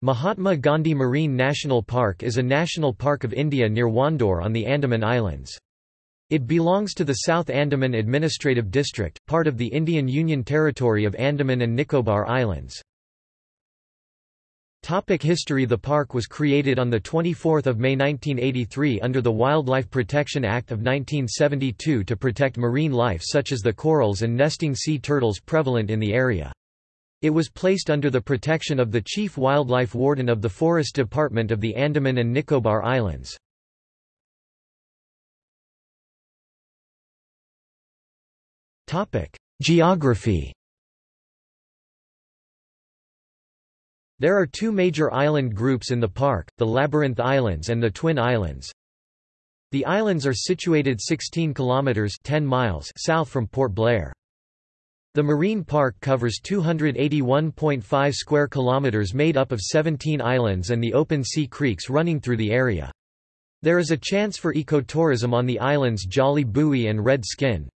Mahatma Gandhi Marine National Park is a national park of India near Wandoor on the Andaman Islands. It belongs to the South Andaman Administrative District, part of the Indian Union Territory of Andaman and Nicobar Islands. Topic history The park was created on 24 May 1983 under the Wildlife Protection Act of 1972 to protect marine life such as the corals and nesting sea turtles prevalent in the area. It was placed under the protection of the Chief Wildlife Warden of the Forest Department of the Andaman and Nicobar Islands. Geography There are two major island groups in the park, the Labyrinth Islands and the Twin Islands. The islands are situated 16 kilometers 10 miles south from Port Blair. The marine park covers 281.5 square kilometers made up of 17 islands and the open sea creeks running through the area. There is a chance for ecotourism on the islands Jolly Buoy and Red Skin.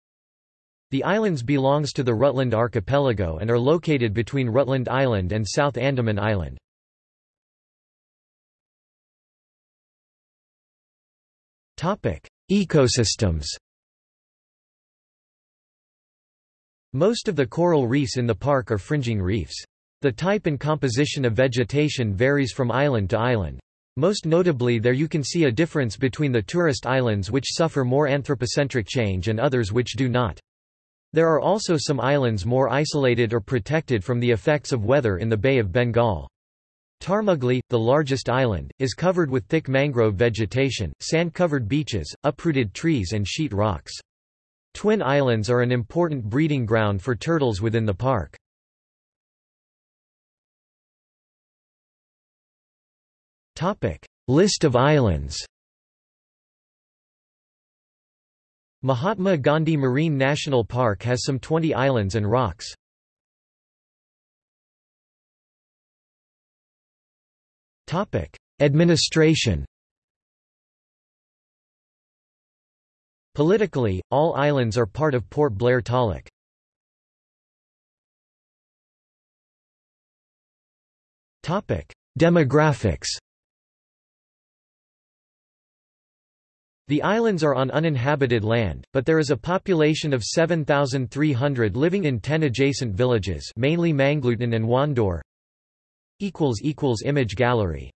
The islands belongs to the Rutland Archipelago and are located between Rutland Island and South Andaman Island. Ecosystems Most of the coral reefs in the park are fringing reefs. The type and composition of vegetation varies from island to island. Most notably there you can see a difference between the tourist islands which suffer more anthropocentric change and others which do not. There are also some islands more isolated or protected from the effects of weather in the Bay of Bengal. Tarmugli, the largest island, is covered with thick mangrove vegetation, sand-covered beaches, uprooted trees and sheet rocks. Twin Islands are an important breeding ground for turtles within the park. List of islands Mahatma Gandhi Marine National Park has some 20 islands and rocks. Administration Politically, all islands are part of Port Blair Taluk. Demographics The islands are on uninhabited land, but there is a population of 7,300 living in 10 adjacent villages mainly Manglutan and Wandoor. Image gallery